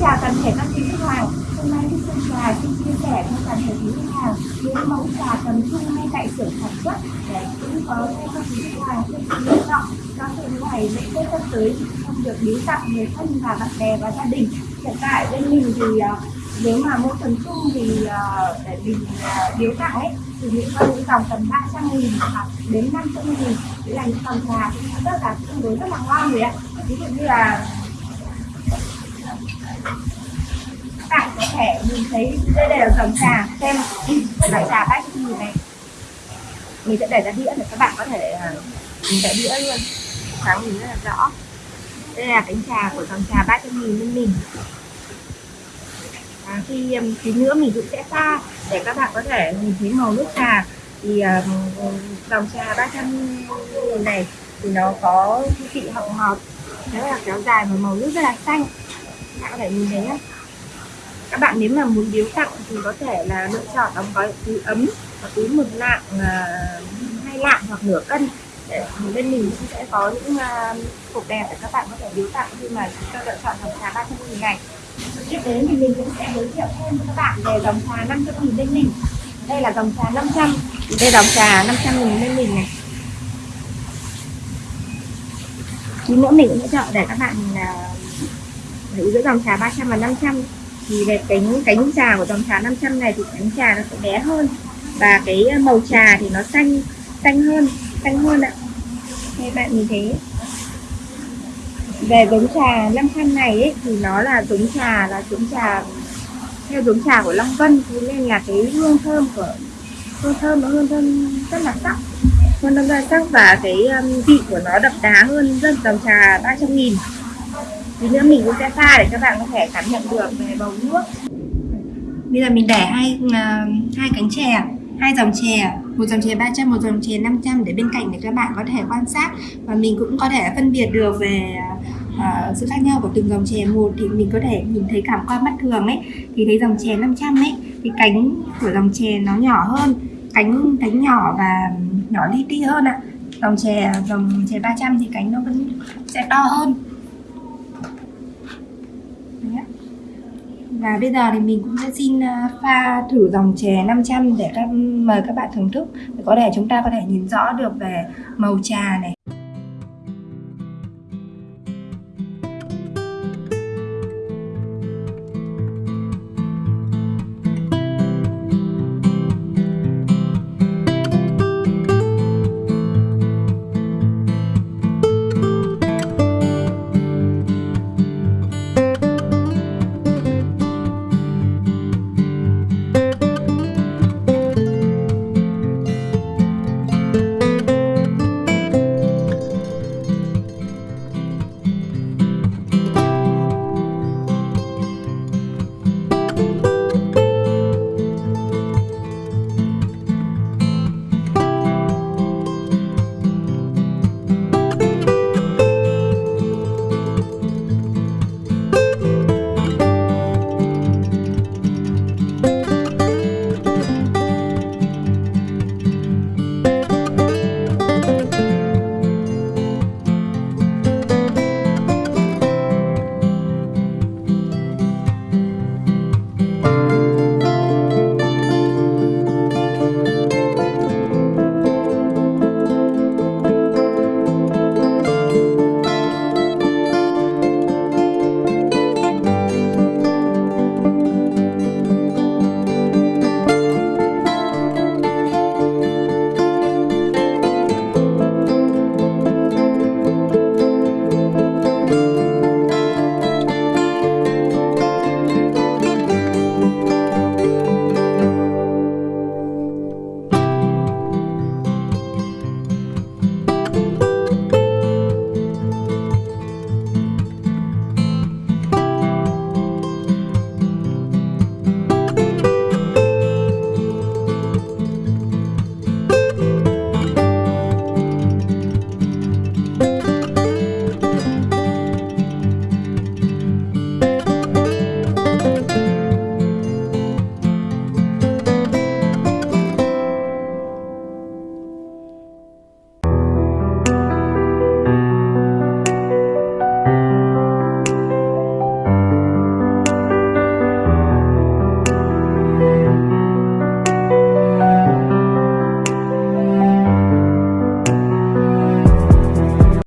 chào toàn thể các quý khách hàng. Hôm nay Thích Sơn Trà xin chia sẻ cho toàn thể quý khách hàng những mẫu trà tầm trung ngay tại xưởng sản xuất, để cũng có cho các quý khách hàng thêm sự lựa chọn, cho sự ngày lễ Tết sắp tới không được biếu tặng người thân và bạn bè và gia đình. Hiện tại bên mình thì ờ, nếu mà mua tầm trung thì ờ, để mình ờ, biếu tặng ấy, thì những con những dòng tầm 300 nghìn hoặc đến 500 nghìn đấy là những dòng trà cũng rất là tương đối rất là ngon rồi ạ ví dụ như là các bạn có thể nhìn thấy đây đây là dòng trà xem loại trà bát gì này. Mình sẽ để ra đĩa để các bạn có thể à, nhìn tại đĩa luôn. Sáng nhìn rất là rõ. Đây là cánh trà của dòng trà ba trăm nghìn bên mình à, khi um, tí nữa mình cũng sẽ pha để các bạn có thể nhìn thấy màu nước trà. Thì um, dòng trà 300 nghìn này thì nó có vị hậu ngọt rất là kéo dài và màu nước rất là xanh các bạn nhìn thấy nhé các bạn nếu mà muốn biếu tặng thì có thể là lựa chọn đóng gói túi ấm và túi mực nặng à, hai lạng hoặc nửa cân. Để bên mình cũng sẽ có những uh, hộp đẹp để các bạn có thể biếu tặng khi mà chúng ta lựa chọn dòng trà 300 nghìn này. Tiếp đến thì mình cũng sẽ giới thiệu thêm cho các bạn về dòng trà 500 nghìn bên mình. Đây là dòng trà 500 đây là dòng trà 500 nghìn bên mình này. Tí nữa mình cũng sẽ chọn để các bạn à, hữu giữa dòng trà 300 và 500 thì về cánh cánh trà của dòng trà 500 này thì cánh trà nó sẽ bé hơn. Và cái ờ, màu trà thì nó xanh xanh hơn xanh hơn ạ. Các bạn nhìn thấy về giống trà 500 này ấy, thì nó là giống trà là giống trà theo giống trà của Long Vân. Thế nên là cái hương thơm của hương thơm nó hương thơm rất là sắc. Hương thơm rất là sắc và cái vị của nó đậm đá hơn rất dòng trà 300 nghìn tí nữa mình cũng sẽ pha để các bạn có thể cảm nhận được về bầu nước. Bây giờ mình để hai uh, hai cánh chè hai dòng chè một dòng chè 300 một dòng chè 500 để bên cạnh để các bạn có thể quan sát. Và mình cũng có thể phân biệt được về uh, sự khác nhau của từng dòng chè một. Thì mình có thể nhìn thấy cảm quan mắt thường ấy thì thấy dòng chè 500 ấy thì cánh của dòng chè nó nhỏ hơn cánh cánh nhỏ và nhỏ li ti hơn ạ. Dòng chè dòng chè 300 thì cánh nó vẫn sẽ to hơn. Đấy. Và bây giờ thì mình cũng sẽ xin à, pha thử dòng chè 500 để các mời các bạn thưởng thức để có thể chúng ta có thể nhìn rõ được về màu trà này,